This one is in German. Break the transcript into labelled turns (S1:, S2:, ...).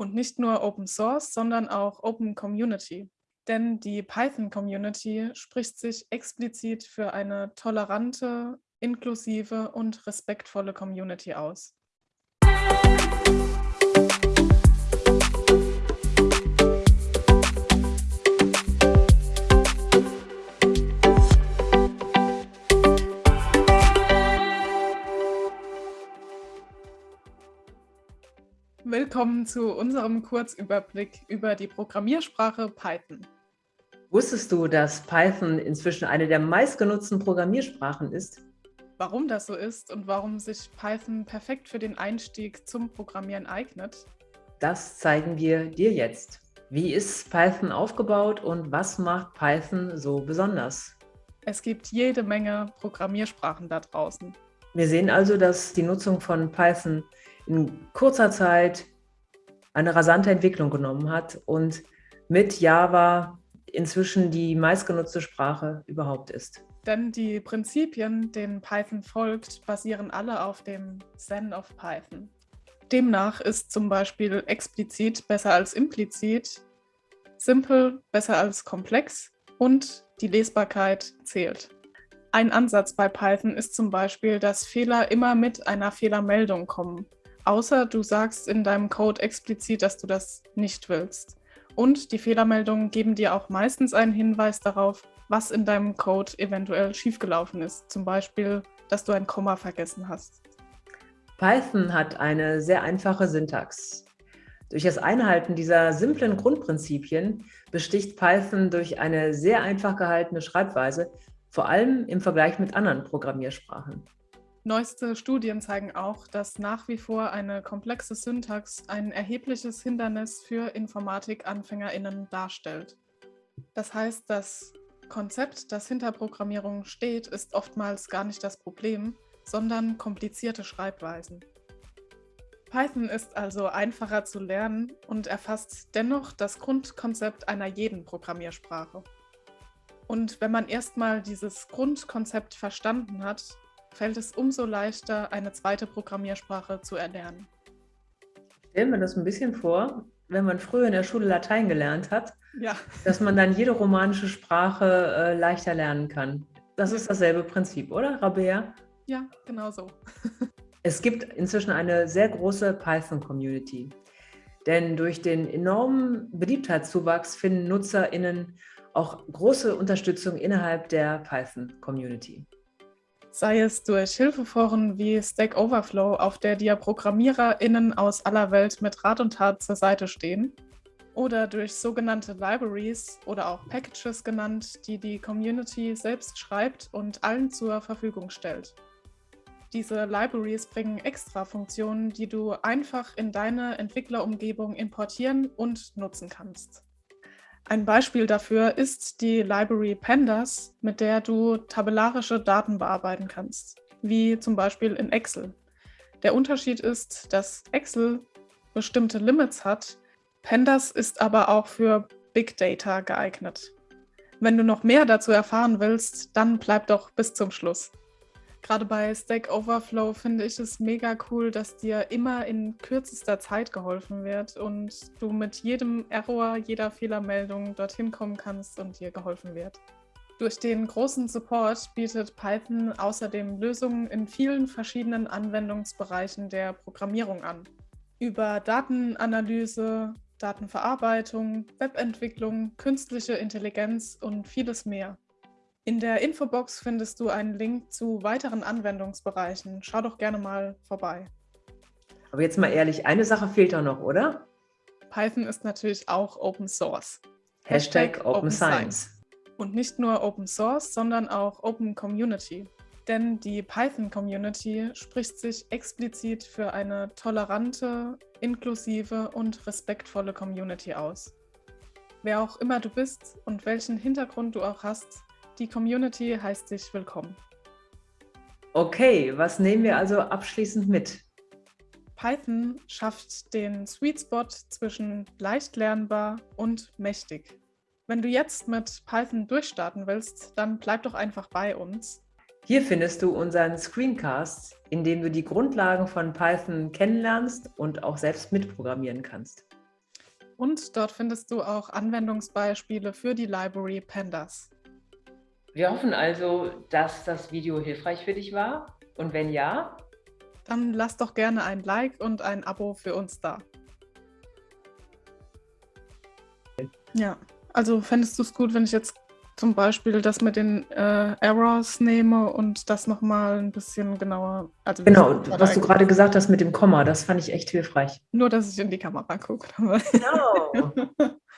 S1: Und nicht nur Open Source, sondern auch Open Community. Denn die Python Community spricht sich explizit für eine tolerante, inklusive und respektvolle Community aus. Willkommen zu unserem Kurzüberblick über die Programmiersprache Python.
S2: Wusstest du, dass Python inzwischen eine der meistgenutzten Programmiersprachen ist?
S1: Warum das so ist und warum sich Python perfekt für den Einstieg zum Programmieren eignet?
S2: Das zeigen wir dir jetzt. Wie ist Python aufgebaut und was macht Python so besonders?
S1: Es gibt jede Menge Programmiersprachen da draußen.
S2: Wir sehen also, dass die Nutzung von Python in kurzer Zeit eine rasante Entwicklung genommen hat und mit Java inzwischen die meistgenutzte Sprache überhaupt ist.
S1: Denn die Prinzipien, denen Python folgt, basieren alle auf dem Zen of Python. Demnach ist zum Beispiel explizit besser als implizit, simpel besser als komplex und die Lesbarkeit zählt. Ein Ansatz bei Python ist zum Beispiel, dass Fehler immer mit einer Fehlermeldung kommen außer du sagst in deinem Code explizit, dass du das nicht willst. Und die Fehlermeldungen geben dir auch meistens einen Hinweis darauf, was in deinem Code eventuell schiefgelaufen ist. Zum Beispiel, dass du ein Komma vergessen hast.
S2: Python hat eine sehr einfache Syntax. Durch das Einhalten dieser simplen Grundprinzipien besticht Python durch eine sehr einfach gehaltene Schreibweise, vor allem im Vergleich mit anderen Programmiersprachen.
S1: Neueste Studien zeigen auch, dass nach wie vor eine komplexe Syntax ein erhebliches Hindernis für Informatik-AnfängerInnen darstellt. Das heißt, das Konzept, das hinter Programmierung steht, ist oftmals gar nicht das Problem, sondern komplizierte Schreibweisen. Python ist also einfacher zu lernen und erfasst dennoch das Grundkonzept einer jeden Programmiersprache. Und wenn man erstmal dieses Grundkonzept verstanden hat, fällt es umso leichter, eine zweite Programmiersprache zu erlernen.
S2: Stellen wir das ein bisschen vor, wenn man früher in der Schule Latein gelernt hat,
S1: ja.
S2: dass man dann jede romanische Sprache äh, leichter lernen kann. Das ist dasselbe Prinzip, oder, Rabea?
S1: Ja, genau so.
S2: es gibt inzwischen eine sehr große Python-Community. Denn durch den enormen Beliebtheitszuwachs finden NutzerInnen auch große Unterstützung innerhalb der Python-Community
S1: sei es durch Hilfeforen wie Stack Overflow, auf der dir ProgrammiererInnen aus aller Welt mit Rat und Tat zur Seite stehen, oder durch sogenannte Libraries oder auch Packages genannt, die die Community selbst schreibt und allen zur Verfügung stellt. Diese Libraries bringen extra Funktionen, die du einfach in deine Entwicklerumgebung importieren und nutzen kannst. Ein Beispiel dafür ist die Library Pandas, mit der du tabellarische Daten bearbeiten kannst, wie zum Beispiel in Excel. Der Unterschied ist, dass Excel bestimmte Limits hat, Pandas ist aber auch für Big Data geeignet. Wenn du noch mehr dazu erfahren willst, dann bleib doch bis zum Schluss. Gerade bei Stack Overflow finde ich es mega cool, dass dir immer in kürzester Zeit geholfen wird und du mit jedem Error, jeder Fehlermeldung dorthin kommen kannst und dir geholfen wird. Durch den großen Support bietet Python außerdem Lösungen in vielen verschiedenen Anwendungsbereichen der Programmierung an. Über Datenanalyse, Datenverarbeitung, Webentwicklung, künstliche Intelligenz und vieles mehr. In der Infobox findest du einen Link zu weiteren Anwendungsbereichen. Schau doch gerne mal vorbei.
S2: Aber jetzt mal ehrlich, eine Sache fehlt doch noch, oder?
S1: Python ist natürlich auch Open Source.
S2: Hashtag, Hashtag Open Science.
S1: Und nicht nur Open Source, sondern auch Open Community. Denn die Python Community spricht sich explizit für eine tolerante, inklusive und respektvolle Community aus. Wer auch immer du bist und welchen Hintergrund du auch hast, die Community heißt dich willkommen.
S2: Okay, was nehmen wir also abschließend mit?
S1: Python schafft den Sweet Spot zwischen leicht lernbar und mächtig. Wenn du jetzt mit Python durchstarten willst, dann bleib doch einfach bei uns.
S2: Hier findest du unseren Screencast, in dem du die Grundlagen von Python kennenlernst und auch selbst mitprogrammieren kannst.
S1: Und dort findest du auch Anwendungsbeispiele für die Library Pandas.
S2: Wir hoffen also, dass das Video hilfreich für dich war. Und wenn ja,
S1: dann lass doch gerne ein Like und ein Abo für uns da. Ja, also fändest du es gut, wenn ich jetzt zum Beispiel das mit den äh, Errors nehme und das nochmal ein bisschen genauer.
S2: Also genau, was du gerade gesagt hast mit dem Komma, das fand ich echt hilfreich.
S1: Nur, dass ich in die Kamera gucke. Genau.